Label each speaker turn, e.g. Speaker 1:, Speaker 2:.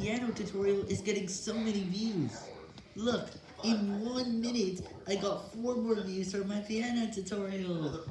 Speaker 1: piano tutorial is getting so many views. Look, in one minute, I got four more views for my piano tutorial.